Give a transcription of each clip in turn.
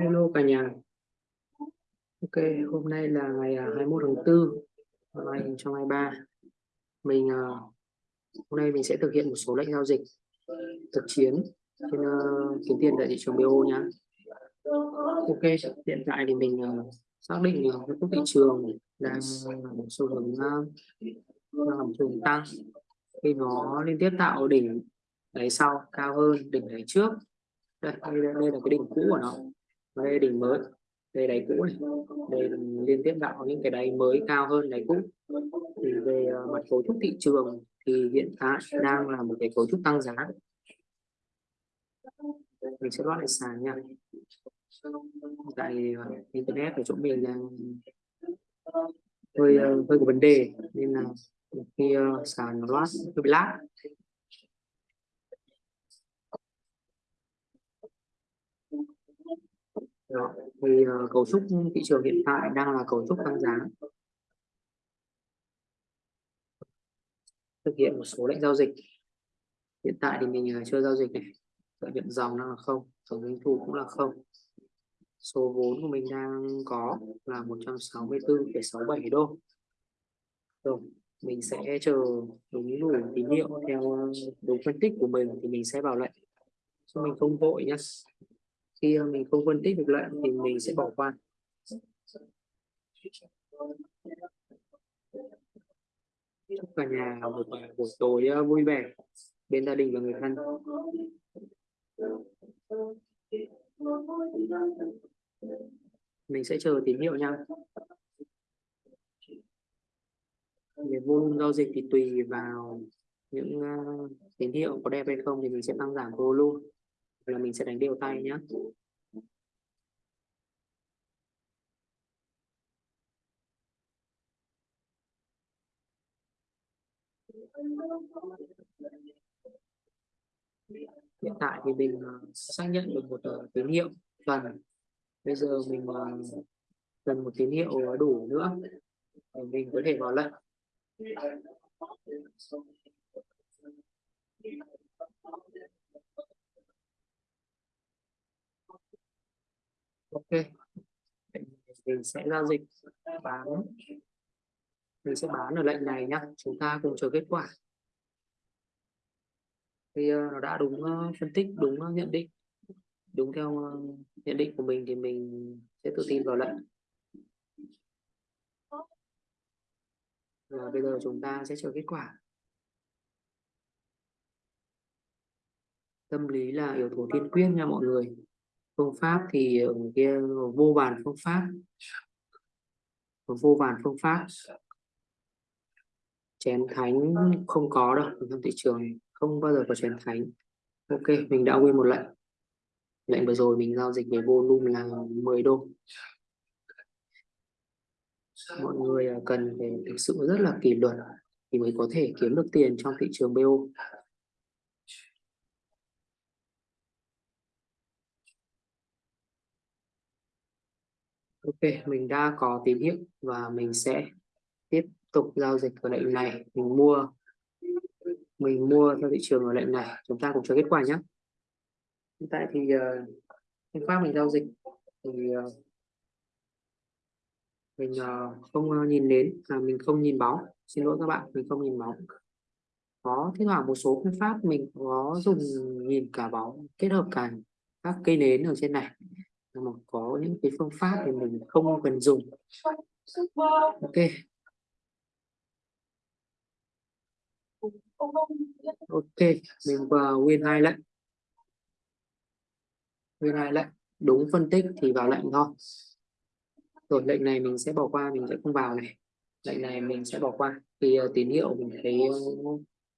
Hello cả nhà. Ok, hôm nay là ngày à, 21 tháng 4 năm 2023. Mình à, hôm nay mình sẽ thực hiện một số lệnh giao dịch thực chiến trên uh, kiếm tiền tại thị trường BO nhá. Ok, hiện tại thì mình uh, xác định là uh, thị trường đang là một xu hướng uh, đang làm tăng khi nó liên tiếp tạo đỉnh đáy sau cao hơn đỉnh đáy trước đây, đây, đây là cái đỉnh cũ của nó. Và đây là đỉnh mới. Đây đáy cũ này. Đây liên tiếp tạo những cái đáy mới cao hơn đáy cũ. Thì về uh, mặt cấu trúc thị trường thì hiện tại đang là một cái cấu trúc tăng giá. Mình sẽ loại sàn nha. Tại uh, internet ở chỗ mình đang hơi uh, hơi có vấn đề. Nên là khi uh, sàn nó loát hơi bị lag Đó thì ờ, uh, cấu trúc thị trường hiện tại đang là cấu trúc tăng giá. Thực hiện một số lệnh giao dịch. Hiện tại thì mình uh, chưa giao dịch này. Lợi nhuận dòng đang là không tổng doanh thu cũng là không. Số vốn của mình đang có là 164,67 đô. Rồi mình sẽ chờ đúng đủ tín hiệu theo ờ, đúng phân tích của mình thì mình sẽ vào lệnh. Chứ mình không vội nhé khi ờ, mình không phân tích được lợi thì mình sẽ bỏ qua. Chúc cả nhà một buổi tối ờ, vui vẻ bên gia đình và người thân. Mình sẽ chờ tín hiệu nha. Về volume giao dịch thì tùy vào những ờ, tín hiệu có đẹp hay không thì mình sẽ tăng giảm volume là mình sẽ đánh đều tay nhé hiện tại thì mình à, xác nhận được một uh, tín hiệu. Cần bây giờ mình uh, cần một tín hiệu đủ nữa để mình có thể vào lệnh. Ok. Mình sẽ giao dịch, bán. Mình sẽ bán ở lệnh này nhá. Chúng ta cùng chờ kết quả. Thì ờ, nó đã đúng ờ, phân tích, đúng ờ, nhận định. Đúng theo nhận định của mình thì mình sẽ tự tin vào lệnh. Và bây giờ chúng ta sẽ chờ kết quả. Tâm lý là yếu tố tiên quyết nha mọi người phương pháp thì ở kia, vô vàn phương pháp. Vô vàn phương pháp. Chén thánh không có đâu trong thị trường không bao giờ có chén thánh. Ok, mình đã quên một lệnh. Lệnh vừa rồi mình giao dịch về volume là 10 đô. Mọi người à, cần phải thực sự rất là kỷ luật thì mới có thể kiếm được tiền trong thị trường BO Ok, mình đã có tín hiệu và mình sẽ tiếp tục giao dịch ở lệnh này. Mình mua mình mua theo thị trường ở lệnh này. Chúng ta cùng chờ kết quả nhé. Hiện tại thì ờ, uh, pháp mình giao dịch thì uh, mình uh, không uh, nhìn đến à, mình không nhìn báo. xin lỗi các bạn mình không nhìn báo. có thế thoảng một số phương pháp mình có dùng nhìn cả báo kết hợp cả các cây nến ở trên này mà có những cái phương pháp thì mình không cần dùng. Ok. Ok mình vào nguyên hai lệnh nguyên hai lệnh đúng phân tích thì vào lệnh thôi. Rồi lệnh này mình sẽ bỏ qua mình sẽ không vào này. Lệnh này mình sẽ bỏ qua. Khi uh, tín hiệu mình thấy ờ,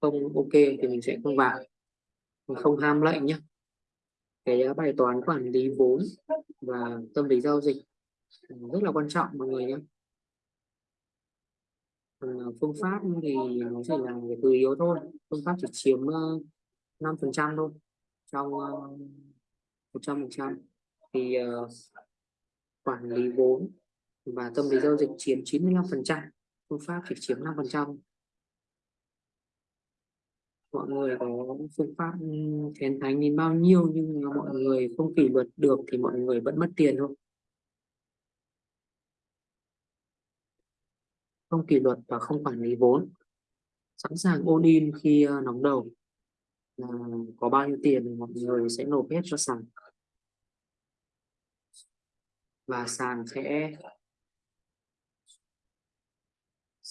không ok thì mình sẽ không vào. Mình không ham lệnh nhé cái ờ, bài toán quản lý vốn và tâm lý giao dịch ừ, rất là quan trọng mọi người nhé. Ờ, phương pháp thì nó chỉ là cái từ yếu thôi phương pháp chỉ chiếm ờ, 5 phần trăm thôi trong ờ, một trăm phần trăm. Thì uh, quản lý vốn và tâm lý giao dịch chiếm 95 phần trăm phương pháp chỉ chiếm 5 phần trăm mọi người có phương pháp khen thánh đến bao nhiêu, nhưng mà mọi người không kỷ luật được thì mọi người vẫn mất tiền thôi. Không kỷ luật và không quản lý vốn. Sẵn sàng ôn in khi ờ, nóng đầu. Là có bao nhiêu tiền mọi người sẽ nộp hết cho sàn. Và sàn sẽ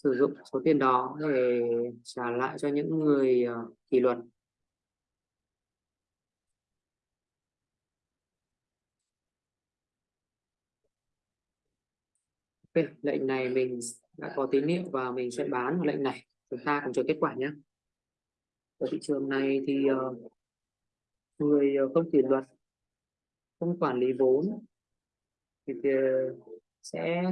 sử dụng số tiền đó để trả lại cho những người ờ, kỷ luật. Ok, lệnh này mình đã có tín hiệu và mình sẽ bán lệnh này. Chúng ta cùng chờ kết quả nhé. Ở thị trường này thì uh, người ờ, không kỷ luật không quản lý vốn thì, thì sẽ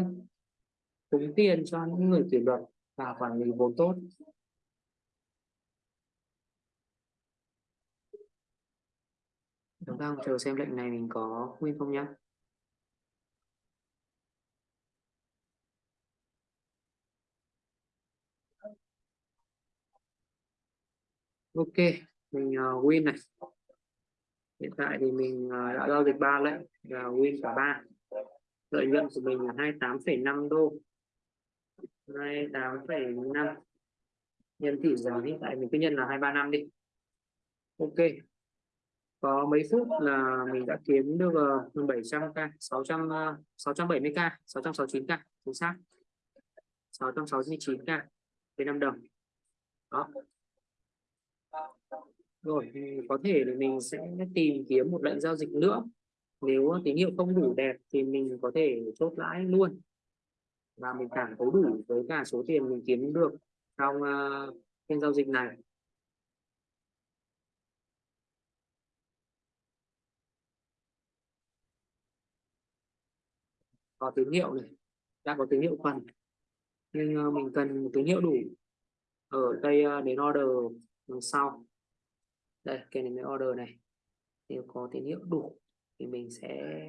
cúng tiền cho những người kỷ luật và quản lý vốn tốt. Chúng ta chờ xem lệnh này mình có nguyên không nhé ok mình uh, win này. Hiện tại thì mình uh, đã giao dịch ba lệnh và win cả ba. Lợi nhuận của mình là 28,5 đô. 28,5 nhân tỷ giá hiện tại mình cứ nhân là 235 đi. Ok. Có mấy phút là mình đã kiếm được 700k 600 670k 669k chính xác. 669k với 5 đồng. Đó. Rồi có thể là mình sẽ tìm kiếm một lệnh giao dịch nữa. Nếu tín hiệu không đủ đẹp thì mình có thể chốt lãi luôn và mình cảm thấy đủ với cả số tiền mình kiếm được trong uh, phiên giao dịch này. Có tín hiệu này đã có tín hiệu phần. Nhưng uh, mình cần một tín hiệu đủ ở đây uh, ờ, đến order đằng sau. Đây cái này order này. Nếu có tín hiệu đủ thì mình sẽ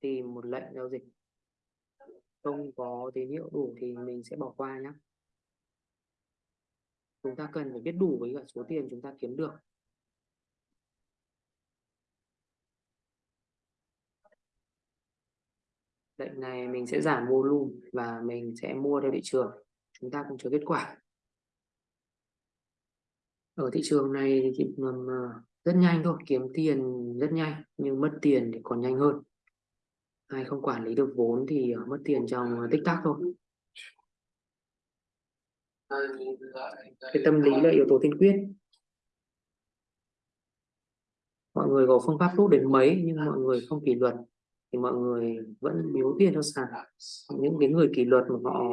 tìm một lệnh giao dịch không có tín hiệu đủ thì mình sẽ bỏ qua nhé chúng ta cần phải biết đủ với cả số tiền chúng ta kiếm được. Lệnh này mình sẽ giảm volume và mình sẽ mua theo thị trường. Chúng ta cùng chờ kết quả. Ở thị trường này thì ờ, rất nhanh thôi, kiếm tiền rất nhanh nhưng mất tiền thì còn nhanh hơn ai không quản lý được vốn thì ờ, mất tiền trong ờ, tích tắc thôi. Cái tâm lý là yếu tố tiên quyết. Mọi người có phương pháp tốt đến mấy nhưng mọi người không kỷ luật thì mọi người vẫn biếu tiền cho sàn. Những cái người kỷ luật mà họ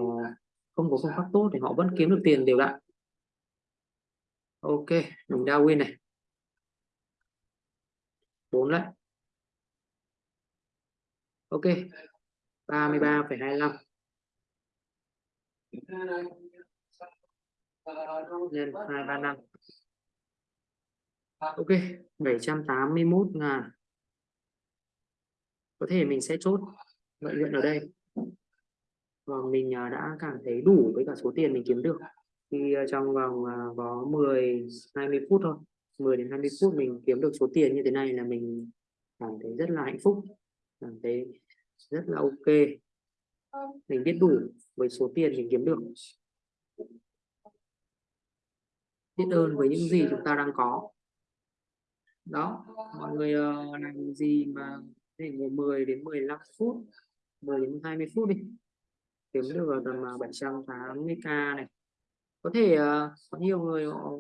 không có phương pháp tốt thì họ vẫn kiếm được tiền đều đặn. Ok, mình đã win này. Bốn đấy ok 33,25 nhân 235 ok 781 ngàn. Có thể mình sẽ chốt lợi nhuận ở đây. Và mình à, đã cảm thấy đủ với cả số tiền mình kiếm được. Khi à, trong vòng à, có 10 20 phút thôi. 10 đến 20 phút mình kiếm được số tiền như thế này là mình cảm thấy rất là hạnh phúc cảm thấy rất là ok. Mình biết đủ với số tiền mình kiếm được. Biết ơn với những gì chúng ta đang có. Đó mọi người uh, làm gì mà để 10 đến 15 phút 10 đến 20 phút đi. Kiếm được tầm 780k này. Có thể uh, có nhiều người họ,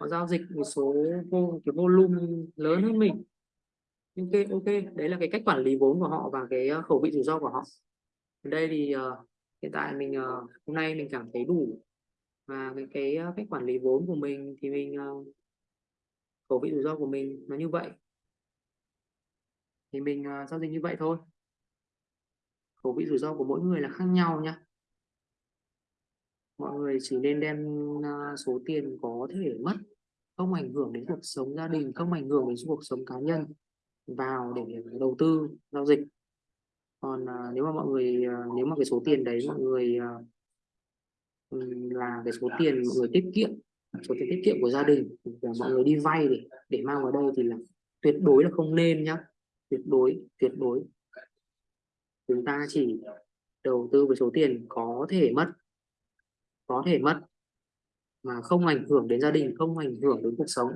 họ giao dịch một số vô cái volume lớn hơn mình ok ok. Đấy là cái cách quản lý vốn của họ và cái ờ, khẩu vị rủi ro của họ. Ở đây thì uh, hiện tại mình uh, hôm nay mình cảm thấy đủ. Và cái cái cách quản lý vốn của mình thì mình uh, khẩu vị rủi ro của mình nó như vậy. Thì mình uh, giao dịch như vậy thôi. Khẩu vị rủi ro của mỗi người là khác nhau nhá. Mọi người chỉ nên đem uh, số tiền có thể mất không ảnh hưởng đến cuộc sống gia đình không ảnh hưởng đến cuộc sống cá nhân vào để đầu tư giao dịch. Còn uh, nếu mà mọi người uh, nếu mà cái số tiền đấy mọi người uh, là cái số tiền mọi người tiết kiệm số tiền tiết kiệm của gia đình và mọi người đi vay để để mang vào đây thì là tuyệt đối là không nên nhá. Tuyệt đối tuyệt đối. Chúng ta chỉ đầu tư với số tiền có thể mất có thể mất mà không ảnh hưởng đến gia đình không ảnh hưởng đến cuộc sống.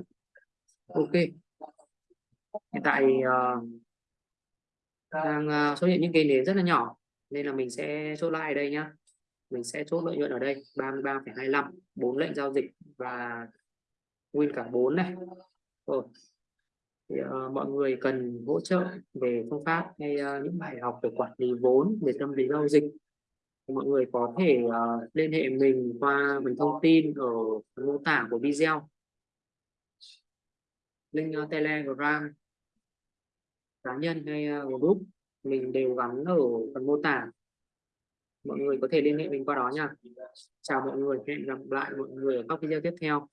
Ok hiện tại uh, đang uh, xuất hiện những cây nến rất là nhỏ nên là mình sẽ chốt lại ở đây nhá. Mình sẽ chốt lợi nhuận ở đây 33,25 bốn lệnh giao dịch và nguyên cả bốn này. Rồi thì, uh, mọi người cần hỗ trợ về phương pháp hay uh, những bài học về quản lý vốn về tâm lý giao dịch. Thì mọi người có thể uh, liên hệ mình qua mình thông tin ở mô tả của video link uh, ờ, telegram cá nhân hay uh, group mình đều gắn ở phần mô tả. Mọi người có thể liên hệ mình qua đó nha. Chào mọi người hẹn gặp lại mọi người ở các video tiếp theo.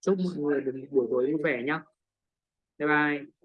Chúc mọi người một buổi tối vui vẻ nhé bye bye.